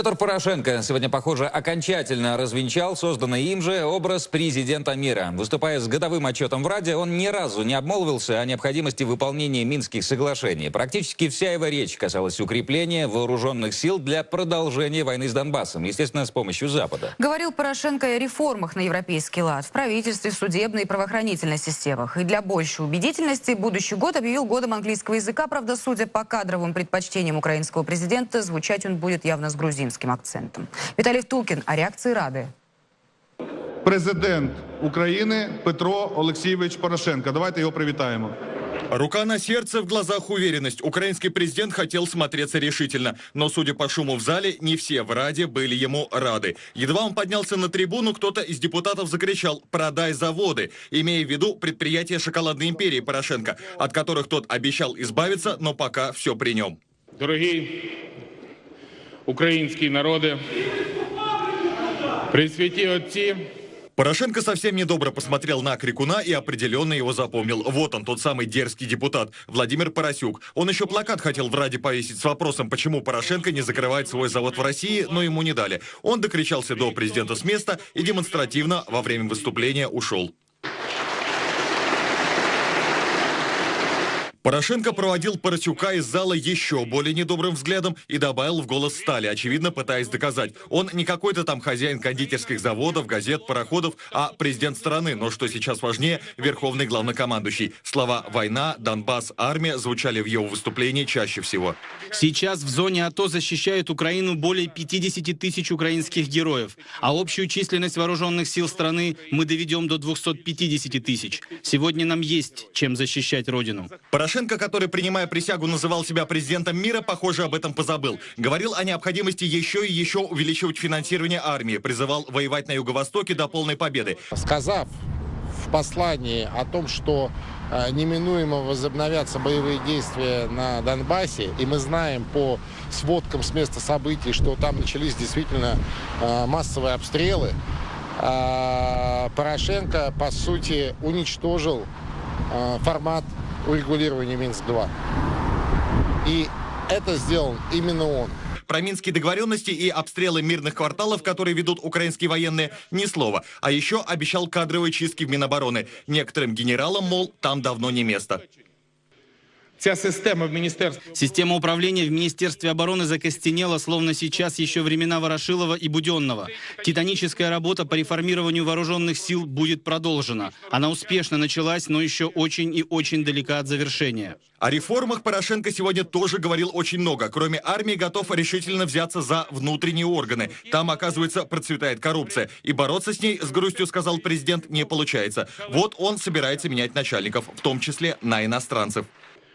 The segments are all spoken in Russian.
Петр Порошенко сегодня, похоже, окончательно развенчал созданный им же образ президента мира. Выступая с годовым отчетом в Раде, он ни разу не обмолвился о необходимости выполнения Минских соглашений. Практически вся его речь касалась укрепления вооруженных сил для продолжения войны с Донбассом, естественно, с помощью Запада. Говорил Порошенко о реформах на европейский лад в правительстве, судебной и правоохранительной системах. И для большей убедительности будущий год объявил годом английского языка. Правда, судя по кадровым предпочтениям украинского президента, звучать он будет явно с грузинским грузинским акцентом. Виталий Втулкин о реакции Рады. Президент України Петро Олексійович Порошенко. Давайте його привітаємо. Рука на сердце, в глазах уверенность. Украинский президент хотел смотреться решительно. Но, судя по шуму в зале, не все в Раде были ему рады. Едва он поднялся на трибуну, кто-то из депутатов закричал «Продай заводы», имея в виду предприятия шоколадной империи Порошенко, от которых тот обещал избавиться, но пока все при нем. Дорогий український народи, присвяті отці. Порошенко совсем недобро посмотрел на Крикуна и определенно его запомнил. Вот он, тот самый дерзкий депутат, Владимир Поросюк. Он еще плакат хотел в Раде повесить с вопросом, почему Порошенко не закрывает свой завод в России, но ему не дали. Он докричался до президента с места и демонстративно во время выступления ушел. Порошенко проводил Парасюка из зала еще более недобрым взглядом и добавил в голос стали, очевидно пытаясь доказать. Он не какой-то там хозяин кондитерских заводов, газет, пароходов, а президент страны. Но что сейчас важнее, верховный главнокомандующий. Слова «война», «Донбасс», «армия» звучали в его выступлении чаще всего. Сейчас в зоне АТО защищают Украину более 50 тысяч украинских героев, а общую численность вооруженных сил страны мы доведем до 250 тысяч. Сегодня нам есть чем защищать Родину. Порошенко, который, принимая присягу, называл себя президентом мира, похоже, об этом позабыл. Говорил о необходимости еще и еще увеличивать финансирование армии, призывал воевать на Юго-Востоке до полной победы. Сказав в послании о том, что э, неминуемо возобновятся боевые действия на Донбассе, и мы знаем по сводкам с места событий, что там начались действительно э, массовые обстрелы, э, Порошенко, по сути, уничтожил формат урегулирования Минск-2. И это сделал именно он. Про минские договоренности и обстрелы мирных кварталов, которые ведут украинские военные, ни слова. А еще обещал кадровые чистки в Минобороны. Некоторым генералам, мол, там давно не место. Ця система в міністерстві Система управления в Министерстве обороны закостенела, словно сейчас еще времена Ворошилова и Буденного. Титаническая работа по реформированию вооруженных сил будет продолжена. Она успешно началась, но еще очень и очень далека от завершения. О реформах Порошенко сегодня тоже говорил очень много. Кроме армии, готов решительно взяться за внутренние органы. Там, оказывается, процветает коррупция. И бороться с ней, с грустью сказал президент, не получается. Вот он собирается менять начальников, в том числе на иностранцев.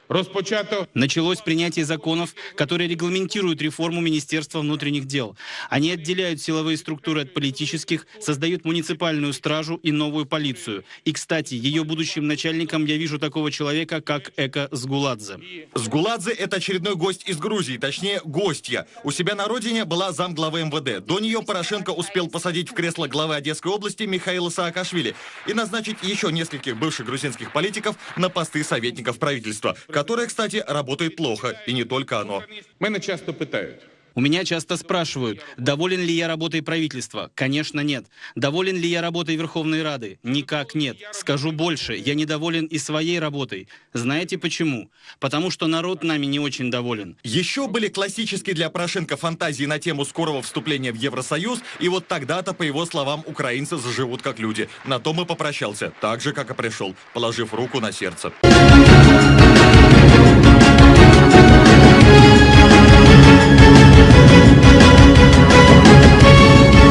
розпочато Началось принятие законов, которые регламентируют реформу Министерства внутренних дел. Они отделяют силовые структуры от политических, создают муниципальную стражу и новую полицию. И, кстати, ее будущим начальником я вижу такого человека, как Эко Сгуладзе. Сгуладзе – это очередной гость из Грузии, точнее, гостья. У себя на родине была замглавы МВД. До нее Порошенко успел посадить в кресло главы Одесской области Михаила Саакашвили и назначить еще нескольких бывших грузинских политиков на посты советников правительства которое, кстати, работает плохо, и не только оно. Мене часто питають. У меня часто спрашивают, доволен ли я работой правительства? Конечно, нет. Доволен ли я работой Верховной Рады? Никак нет. Скажу больше, я недоволен и своей работой. Знаете почему? Потому что народ нами не очень доволен. Еще были классические для Порошенко фантазии на тему скорого вступления в Евросоюз, и вот тогда-то, по его словам, украинцы заживут как люди. На том и попрощался, так же, как и пришел, положив руку на сердце.